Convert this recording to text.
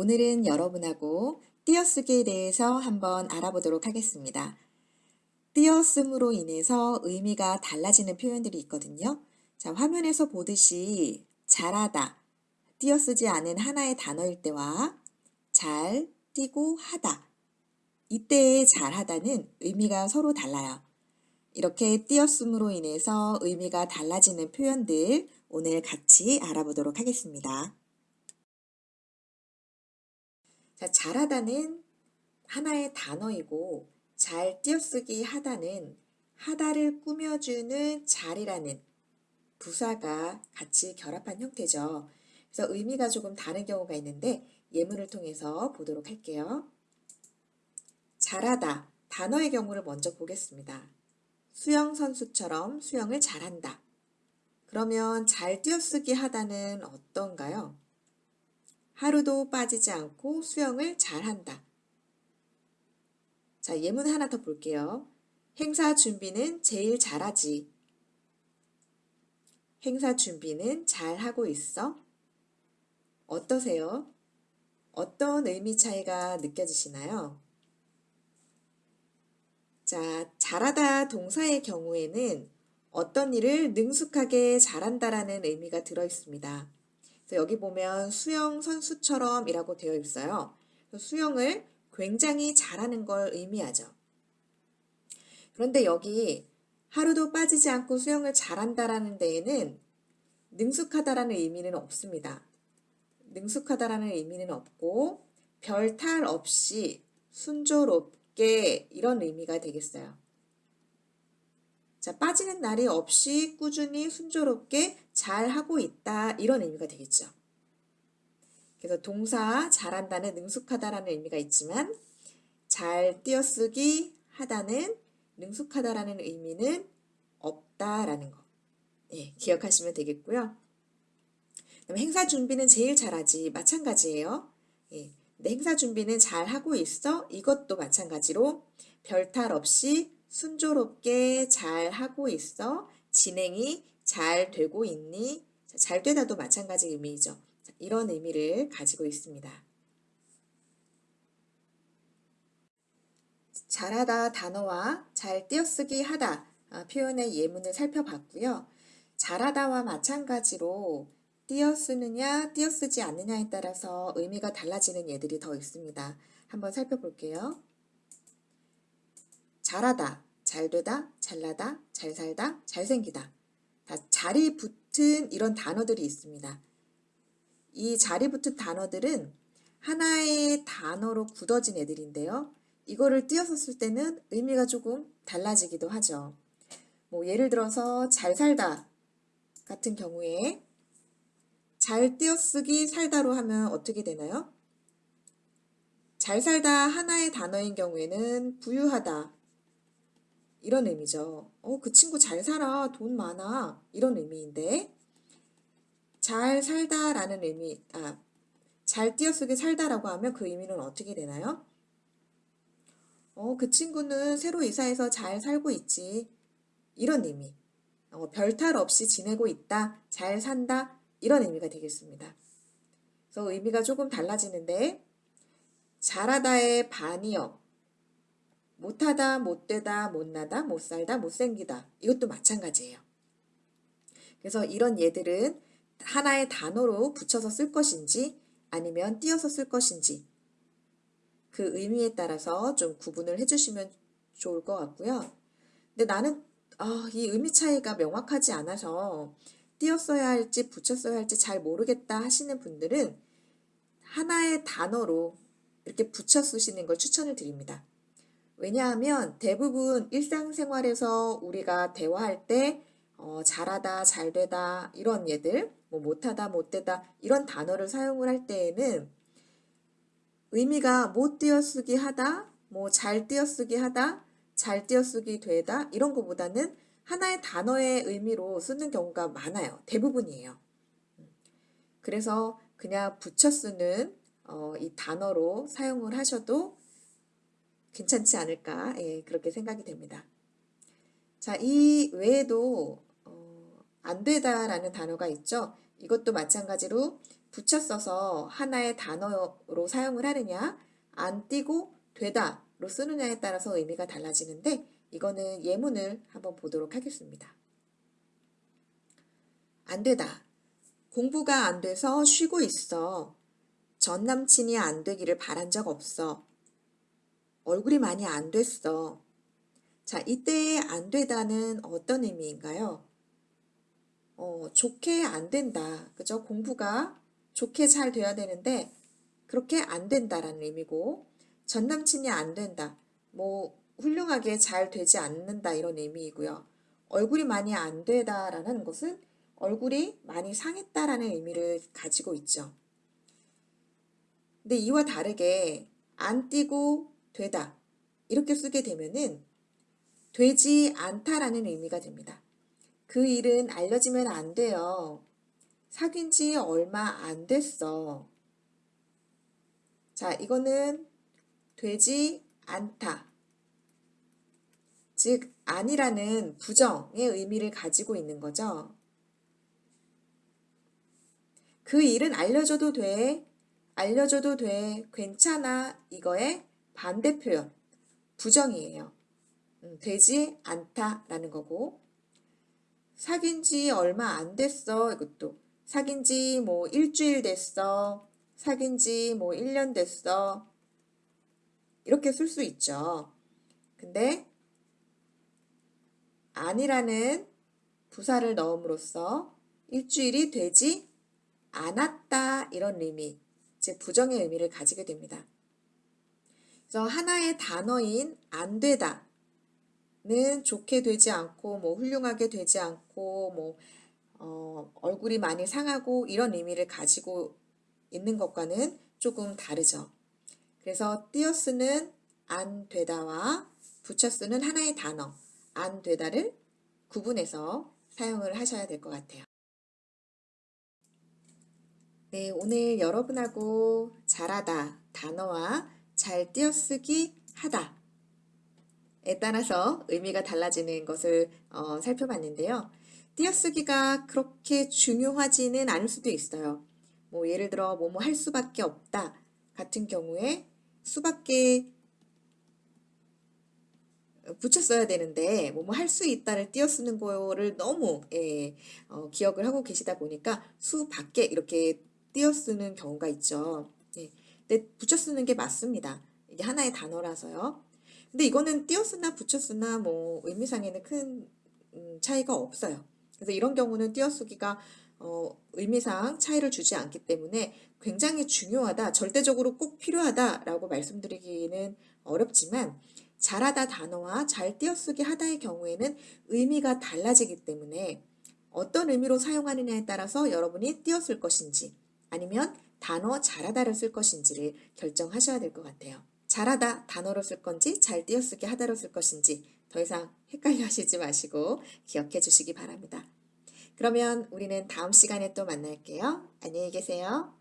오늘은 여러분하고 띄어쓰기에 대해서 한번 알아보도록 하겠습니다. 띄어쓰므로 인해서 의미가 달라지는 표현들이 있거든요. 자, 화면에서 보듯이 잘하다, 띄어쓰지 않은 하나의 단어일 때와 잘, 띄고 하다. 이때의 잘하다는 의미가 서로 달라요. 이렇게 띄어쓰므로 인해서 의미가 달라지는 표현들 오늘 같이 알아보도록 하겠습니다. 자, 잘하다는 하나의 단어이고 잘 띄어쓰기 하다는 하다를 꾸며주는 잘이라는 부사가 같이 결합한 형태죠. 그래서 의미가 조금 다른 경우가 있는데 예문을 통해서 보도록 할게요. 잘하다 단어의 경우를 먼저 보겠습니다. 수영 선수처럼 수영을 잘한다. 그러면 잘 띄어쓰기 하다는 어떤가요? 하루도 빠지지 않고 수영을 잘한다. 자, 예문 하나 더 볼게요. 행사 준비는 제일 잘하지. 행사 준비는 잘하고 있어? 어떠세요? 어떤 의미 차이가 느껴지시나요? 자, 잘하다 동사의 경우에는 어떤 일을 능숙하게 잘한다라는 의미가 들어 있습니다. 여기 보면 수영 선수처럼 이라고 되어 있어요. 수영을 굉장히 잘하는 걸 의미하죠. 그런데 여기 하루도 빠지지 않고 수영을 잘한다라는 데에는 능숙하다라는 의미는 없습니다. 능숙하다라는 의미는 없고 별탈 없이 순조롭게 이런 의미가 되겠어요. 자, 빠지는 날이 없이 꾸준히 순조롭게 잘 하고 있다 이런 의미가 되겠죠. 그래서 동사 잘한다는 능숙하다라는 의미가 있지만 잘 띄어쓰기 하다는 능숙하다라는 의미는 없다라는 거. 예, 기억하시면 되겠고요. 행사 준비는 제일 잘하지 마찬가지예요. 예, 행사 준비는 잘 하고 있어 이것도 마찬가지로 별탈 없이 순조롭게 잘 하고 있어 진행이 잘 되고 있니? 잘 되다도 마찬가지 의미이죠. 이런 의미를 가지고 있습니다. 잘하다 단어와 잘 띄어쓰기 하다 아, 표현의 예문을 살펴봤고요. 잘하다와 마찬가지로 띄어쓰느냐 띄어쓰지 않느냐에 따라서 의미가 달라지는 예들이 더 있습니다. 한번 살펴볼게요. 잘하다, 잘되다, 잘나다, 잘살다, 잘생기다. 다 자리 붙은 이런 단어들이 있습니다. 이 자리 붙은 단어들은 하나의 단어로 굳어진 애들인데요. 이거를 띄어서 쓸 때는 의미가 조금 달라지기도 하죠. 뭐 예를 들어서 잘 살다 같은 경우에 잘 띄어쓰기 살다로 하면 어떻게 되나요? 잘 살다 하나의 단어인 경우에는 부유하다, 이런 의미죠. 어, 그 친구 잘 살아. 돈 많아. 이런 의미인데 잘 살다 라는 의미, 아, 잘 띄어쓰기 살다라고 하면 그 의미는 어떻게 되나요? 어, 그 친구는 새로 이사해서 잘 살고 있지. 이런 의미. 어, 별탈 없이 지내고 있다. 잘 산다. 이런 의미가 되겠습니다. 그래서 의미가 조금 달라지는데 잘하다의 반이요. 못하다, 못되다, 못나다, 못살다, 못생기다. 이것도 마찬가지예요. 그래서 이런 예들은 하나의 단어로 붙여서 쓸 것인지 아니면 띄어서 쓸 것인지 그 의미에 따라서 좀 구분을 해주시면 좋을 것 같고요. 근데 나는 아, 이 의미 차이가 명확하지 않아서 띄었어야 할지 붙였어야 할지 잘 모르겠다 하시는 분들은 하나의 단어로 이렇게 붙여 쓰시는 걸 추천을 드립니다. 왜냐하면 대부분 일상생활에서 우리가 대화할 때 어, 잘하다, 잘되다 이런 예들, 뭐 못하다, 못되다 이런 단어를 사용을 할 때에는 의미가 못 띄어쓰기 하다, 뭐 잘 띄어쓰기 하다, 잘 띄어쓰기 되다 이런 것보다는 하나의 단어의 의미로 쓰는 경우가 많아요. 대부분이에요. 그래서 그냥 붙여 쓰는 어, 이 단어로 사용을 하셔도 괜찮지 않을까 예, 그렇게 생각이 됩니다. 자, 이 외에도 어, 안 되다라는 단어가 있죠. 이것도 마찬가지로 붙여 써서 하나의 단어로 사용을 하느냐, 안 띄고 되다로 쓰느냐에 따라서 의미가 달라지는데 이거는 예문을 한번 보도록 하겠습니다. 안 되다. 공부가 안 돼서 쉬고 있어. 전 남친이 안 되기를 바란 적 없어. 얼굴이 많이 안 됐어. 자, 이때의 안 되다는 어떤 의미인가요? 어, 좋게 안 된다. 그죠? 공부가 좋게 잘 돼야 되는데 그렇게 안 된다라는 의미고 전 남친이 안 된다. 뭐 훌륭하게 잘 되지 않는다 이런 의미이고요. 얼굴이 많이 안 되다라는 것은 얼굴이 많이 상했다라는 의미를 가지고 있죠. 근데 이와 다르게 안 띄고 되다 이렇게 쓰게 되면은 되지 않다라는 의미가 됩니다. 그 일은 알려지면 안 돼요. 사귄 지 얼마 안 됐어. 자, 이거는 되지 않다. 즉, 아니라는 부정의 의미를 가지고 있는 거죠. 그 일은 알려줘도 돼. 알려줘도 돼. 괜찮아. 이거의 반대 표현. 부정이에요. 음, 되지 않다라는 거고. 사귄 지 얼마 안 됐어. 이것도. 사귄 지 뭐 일주일 됐어. 사귄 지 뭐 1년 됐어. 이렇게 쓸 수 있죠. 근데 아니라는 부사를 넣음으로써 일주일이 되지 않았다 이런 의미, 즉 부정의 의미를 가지게 됩니다. 그래서 하나의 단어인 안 되다는 좋게 되지 않고 뭐 훌륭하게 되지 않고 뭐 어, 얼굴이 많이 상하고 이런 의미를 가지고 있는 것과는 조금 다르죠. 그래서 띄어 쓰는 안 되다와 붙여 쓰는 하나의 단어 안 되다를 구분해서 사용을 하셔야 될 것 같아요. 네, 오늘 여러분하고 잘하다 단어와 잘 띄어쓰기 하다에 따라서 의미가 달라지는 것을 어, 살펴봤는데요. 띄어쓰기가 그렇게 중요하지는 않을 수도 있어요. 뭐 예를 들어 뭐뭐 할 수밖에 없다 같은 경우에 수밖에 붙여 써야 되는데 뭐뭐 할 수 있다를 띄어 쓰는 거를 너무 예, 어, 기억을 하고 계시다 보니까 수밖에 이렇게 띄어 쓰는 경우가 있죠. 예, 근데 붙여 쓰는 게 맞습니다. 이게 하나의 단어라서요. 근데 이거는 띄어 쓰나 붙여 쓰나 뭐 의미상에는 큰 음, 차이가 없어요. 그래서 이런 경우는 띄어쓰기가 어, 의미상 차이를 주지 않기 때문에 굉장히 중요하다, 절대적으로 꼭 필요하다라고 말씀드리기는 어렵지만 잘하다 단어와 잘 띄어쓰기 하다의 경우에는 의미가 달라지기 때문에 어떤 의미로 사용하느냐에 따라서 여러분이 띄어쓸 것인지 아니면 단어 잘하다를 쓸 것인지를 결정하셔야 될 것 같아요. 잘하다 단어로 쓸 건지 잘 띄어쓰기 하다로 쓸 것인지 더 이상 헷갈려 하시지 마시고 기억해 주시기 바랍니다. 그러면 우리는 다음 시간에 또 만날게요. 안녕히 계세요.